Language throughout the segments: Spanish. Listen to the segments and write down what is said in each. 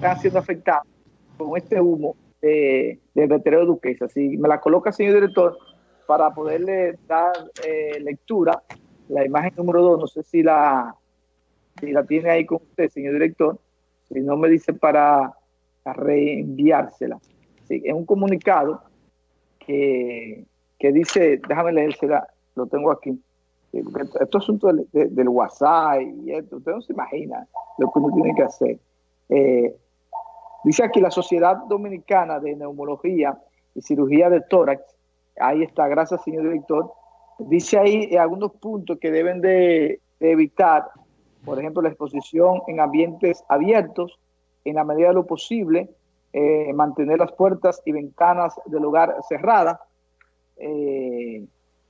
están siendo afectados con este humo de, del vertedero Duquesa. Si me la coloca, señor director, para poderle dar eh, lectura, la imagen número dos, no sé si la, tiene ahí con usted, señor director, si no me dice para reenviársela. Sí, es un comunicado que, que dice, déjame leérsela, lo tengo aquí. Esto es asunto del, del, WhatsApp y esto, usted no se imagina lo que uno tiene que hacer. Eh, dice aquí la Sociedad Dominicana de Neumología y Cirugía de Tórax, ahí está, gracias señor director, dice ahí algunos puntos que deben de, evitar, por ejemplo, la exposición en ambientes abiertos, en la medida de lo posible, eh, mantener las puertas y ventanas del hogar cerradas. Eh,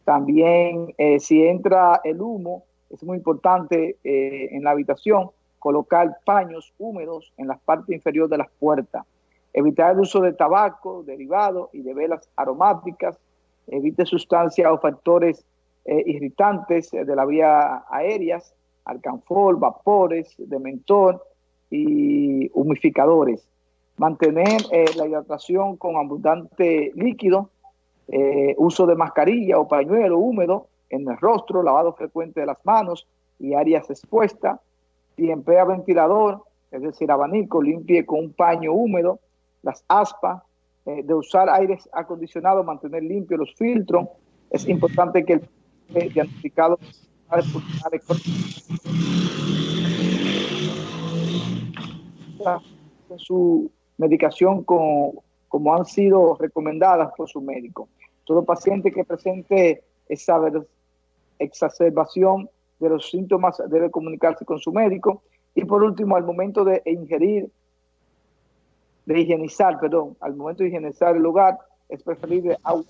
también eh, si entra el humo, es muy importante en la habitación colocar paños húmedos en la parte inferior de las puertas. Evitar el uso de tabaco, derivados y de velas aromáticas. Evite sustancias o factores irritantes de la vía aéreas, alcanfor, vapores de y humificadores mantener eh, la hidratación con abundante líquido, eh, uso de mascarilla o pañuelo húmedo en el rostro, lavado frecuente de las manos y áreas expuestas. Si emplea ventilador, es decir, abanico, limpie con un paño húmedo las aspas, eh, de usar aire acondicionado, mantener limpios los filtros. Es importante que el diagnosticado su medicación como han sido recomendadas por su médico. Todo paciente que presente esa exacerbación de los síntomas debe comunicarse con su médico. Y por último, al momento de ingerir, de higienizar, perdón, al momento de higienizar el lugar, es preferible agua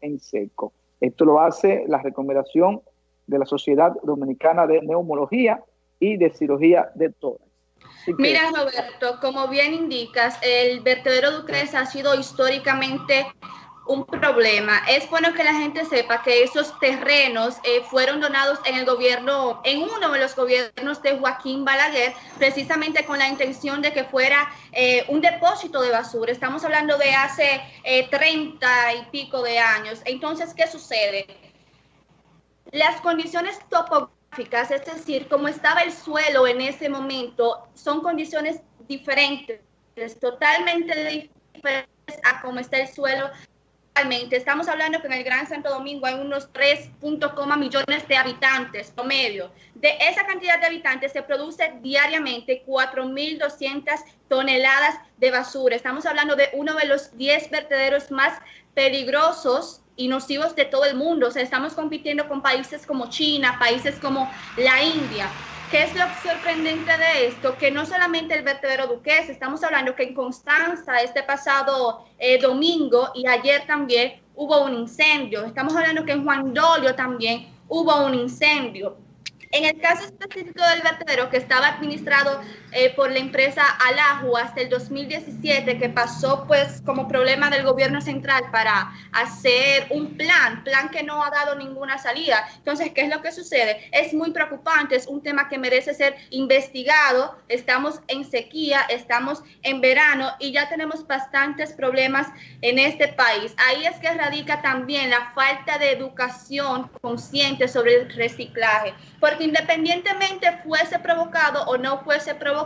en seco. Esto lo hace la recomendación de la Sociedad Dominicana de Neumología y de Cirugía de Tórax. Mira, Roberto, como bien indicas, el vertedero Ducres ha sido históricamente un problema. Es bueno que la gente sepa que esos terrenos eh, fueron donados en el gobierno, en uno de los gobiernos de Joaquín Balaguer, precisamente con la intención de que fuera eh, un depósito de basura. Estamos hablando de hace eh, 30 y pico de años. Entonces, ¿qué sucede? Las condiciones topográficas es decir, como estaba el suelo en ese momento, son condiciones diferentes, totalmente diferentes a cómo está el suelo actualmente. Estamos hablando que en el Gran Santo Domingo hay unos 3.0 millones de habitantes promedio. De esa cantidad de habitantes se produce diariamente 4.200 toneladas de basura. Estamos hablando de uno de los 10 vertederos más peligrosos y nocivos de todo el mundo. O sea, estamos compitiendo con países como China, países como la India. ¿Qué es lo sorprendente de esto? Que no solamente el vertedero Duques, estamos hablando que en Constanza este pasado eh, domingo y ayer también hubo un incendio. Estamos hablando que en Juan Dolio también hubo un incendio. En el caso específico del vertedero que estaba administrado eh, por la empresa Alajo hasta el 2017, que pasó pues como problema del gobierno central para hacer un plan, plan que no ha dado ninguna salida. Entonces, ¿qué es lo que sucede? Es muy preocupante, es un tema que merece ser investigado. Estamos en sequía, estamos en verano y ya tenemos bastantes problemas en este país. Ahí es que radica también la falta de educación consciente sobre el reciclaje porque independientemente fuese provocado o no fuese provocado,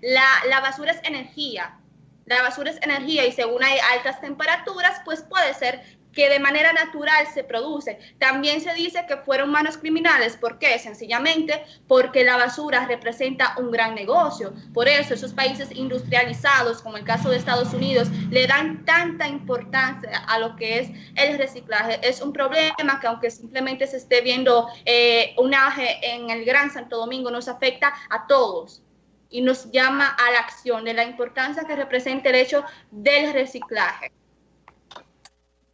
la, basura es energía. La basura es energía y según hay altas temperaturas, pues puede ser que de manera natural se produce. También se dice que fueron manos criminales. ¿Por qué? Sencillamente porque la basura representa un gran negocio. Por eso esos países industrializados, como el caso de Estados Unidos, le dan tanta importancia a lo que es el reciclaje. Es un problema que aunque simplemente se esté viendo eh, un aje en el Gran Santo Domingo, nos afecta a todos y nos llama a la acción de la importancia que representa el hecho del reciclaje.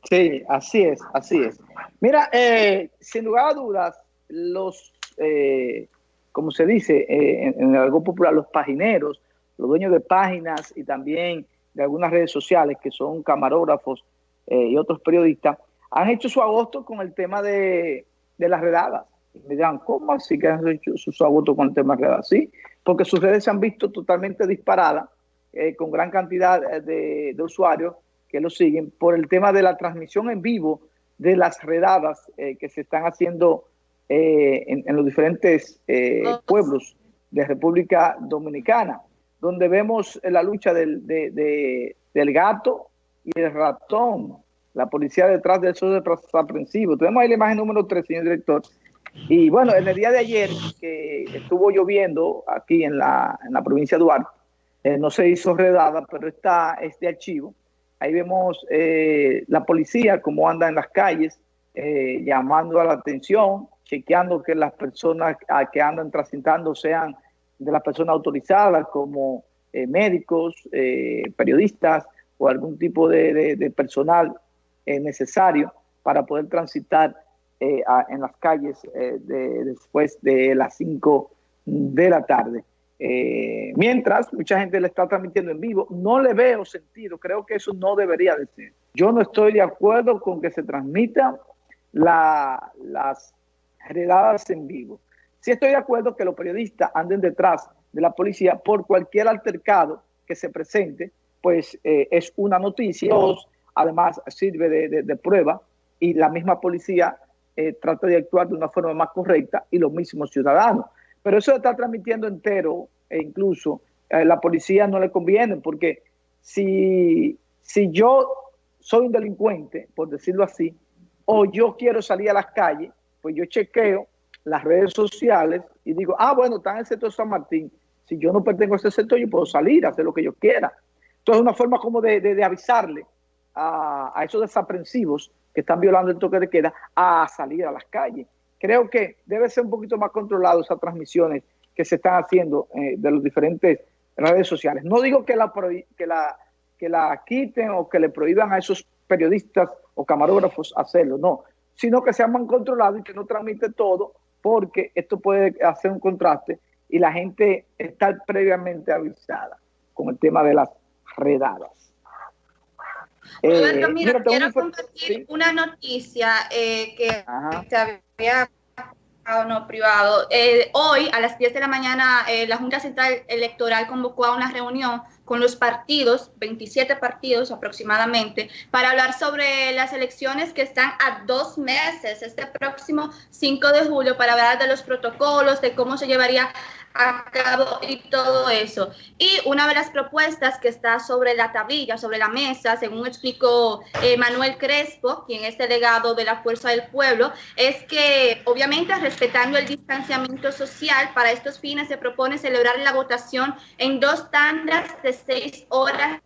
Sí, así es, así es. Mira, eh, sin lugar a dudas, los, eh, como se dice eh, en, algo popular, los pagineros, los dueños de páginas y también de algunas redes sociales que son camarógrafos y otros periodistas, han hecho su agosto con el tema de, las redadas. Y me dirán, ¿cómo así que han hecho su, agosto con el tema de las redadas? Sí, porque sus redes se han visto totalmente disparadas, eh, con gran cantidad de, usuarios que lo siguen, por el tema de la transmisión en vivo de las redadas que se están haciendo en, los diferentes pueblos de República Dominicana, donde vemos la lucha del, del gato y el ratón, la policía detrás de esos aprehensivo. Tenemos ahí la imagen número 3, señor director. Y bueno, en el día de ayer, que estuvo lloviendo aquí en la, en la provincia de Duarte, eh, no se hizo redada, pero está este archivo. Ahí vemos eh, la policía, cómo anda en las calles, eh, llamando a la atención, chequeando que las personas que andan transitando sean de las personas autorizadas, como médicos, periodistas o algún tipo de personal necesario para poder transitar eh, en las calles eh, después de las 5 de la tarde. Eh, mientras mucha gente le está transmitiendo en vivo, no le veo sentido, creo que eso no debería de ser. Yo no estoy de acuerdo con que se transmitan las redadas en vivo. Sí estoy de acuerdo que los periodistas anden detrás de la policía por cualquier altercado que se presente, pues es una noticia además sirve de, prueba y la misma policía eh, trata de actuar de una forma más correcta y los mismos ciudadanos. Pero eso está transmitiendo entero e incluso a la policía no le conviene porque si, si yo soy un delincuente, por decirlo así, o yo quiero salir a las calles, pues yo chequeo las redes sociales y digo, ah, bueno, está en el sector San Martín. Si yo no pertenezco a ese sector, yo puedo salir, hacer lo que yo quiera. Entonces, es una forma como de, de avisarle a, esos desaprensivos que están violando el toque de queda a salir a las calles. Creo que debe ser un poquito más controlado esas transmisiones que se están haciendo eh, de los diferentes redes sociales. No digo que la, que, la, que la quiten o que le prohíban a esos periodistas o camarógrafos hacerlo, no, sino que sean más controlados y que no transmite todo porque esto puede hacer un contraste y la gente está previamente avisada con el tema de las redadas. Eh, mira, quiero compartir una noticia eh, que te había no privado. Eh, hoy a las 10 de la mañana la Junta Central Electoral convocó a una reunión con los partidos, 27 partidos aproximadamente, para hablar sobre las elecciones que están a dos meses, este próximo 5 de julio, para hablar de los protocolos, de cómo se llevaría a cabo y todo eso. Y una de las propuestas que está sobre la tablilla, sobre la mesa, según explicó eh, Manuel Crespo, quien es delegado de la Fuerza del Pueblo, es que obviamente respetando el distanciamiento social, para estos fines se propone celebrar la votación en dos tandas de seis horas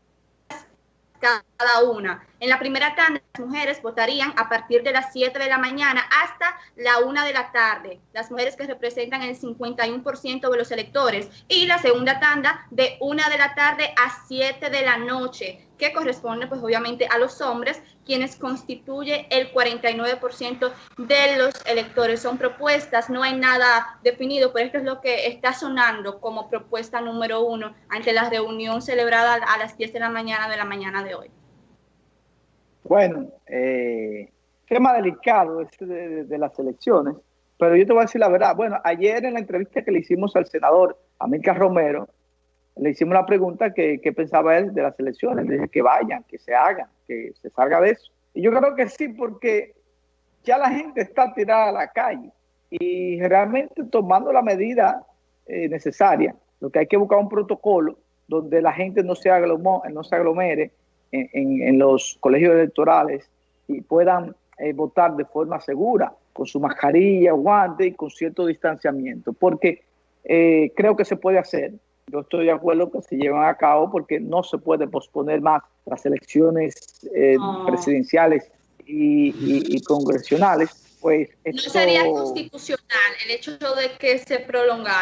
cada una. En la primera tanda, las mujeres votarían a partir de las 7 de la mañana hasta la 1 de la tarde, las mujeres que representan el 51% de los electores, y la segunda tanda de 1 de la tarde a 7 de la noche, que corresponde pues obviamente a los hombres, quienes constituye el 49% de los electores. Son propuestas, no hay nada definido, pero esto es lo que está sonando como propuesta número uno ante la reunión celebrada a las 10 de la mañana de la mañana de hoy. Bueno, eh, tema delicado este de, las elecciones, pero yo te voy a decir la verdad. Bueno, ayer en la entrevista que le hicimos al senador América Romero, le hicimos la pregunta que, pensaba él de las elecciones. Le dije que vayan, que se hagan, que se salga de eso. Y yo creo que sí, porque ya la gente está tirada a la calle y realmente tomando la medida eh, necesaria, lo que hay que buscar un protocolo donde la gente no se, no se aglomere, en, los colegios electorales y puedan eh, votar de forma segura, con su mascarilla, guante y con cierto distanciamiento, porque eh, creo que se puede hacer. Yo estoy de acuerdo que se lleven a cabo porque no se puede posponer más las elecciones eh, presidenciales y, congresionales. Pues no sería constitucional el hecho de que se prolongara.